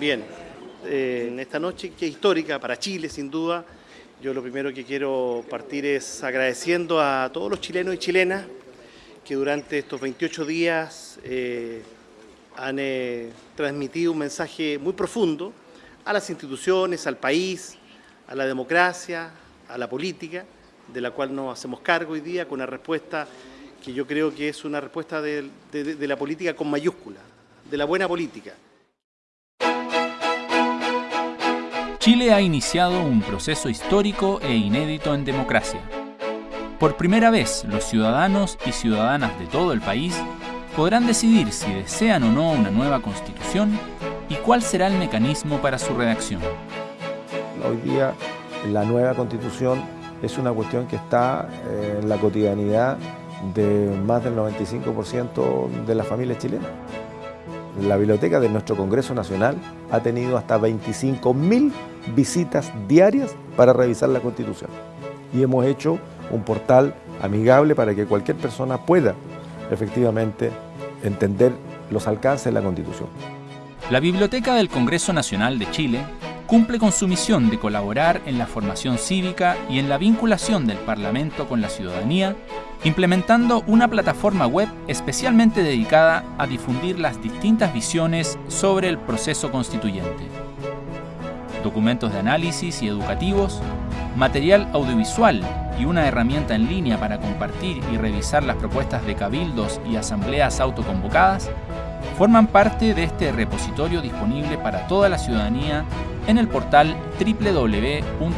Bien, eh, en esta noche que es histórica para Chile, sin duda, yo lo primero que quiero partir es agradeciendo a todos los chilenos y chilenas que durante estos 28 días eh, han eh, transmitido un mensaje muy profundo a las instituciones, al país, a la democracia, a la política, de la cual nos hacemos cargo hoy día con una respuesta que yo creo que es una respuesta de, de la política con mayúscula, de la buena política. Chile ha iniciado un proceso histórico e inédito en democracia. Por primera vez, los ciudadanos y ciudadanas de todo el país podrán decidir si desean o no una nueva constitución y cuál será el mecanismo para su redacción. Hoy día la nueva constitución es una cuestión que está eh, en la cotidianidad de más del 95% de las familias chilenas. La biblioteca de nuestro Congreso Nacional ha tenido hasta 25.000 visitas diarias para revisar la Constitución. Y hemos hecho un portal amigable para que cualquier persona pueda efectivamente entender los alcances de la Constitución. La Biblioteca del Congreso Nacional de Chile cumple con su misión de colaborar en la formación cívica y en la vinculación del Parlamento con la ciudadanía, implementando una plataforma web especialmente dedicada a difundir las distintas visiones sobre el proceso constituyente. Documentos de análisis y educativos, material audiovisual y una herramienta en línea para compartir y revisar las propuestas de cabildos y asambleas autoconvocadas, forman parte de este repositorio disponible para toda la ciudadanía en el portal www.bcn.cl.